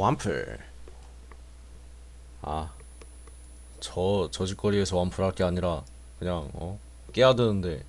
완플. 아 저 저짓거리에서 완플 할 게 아니라 그냥 어 깨야 되는데.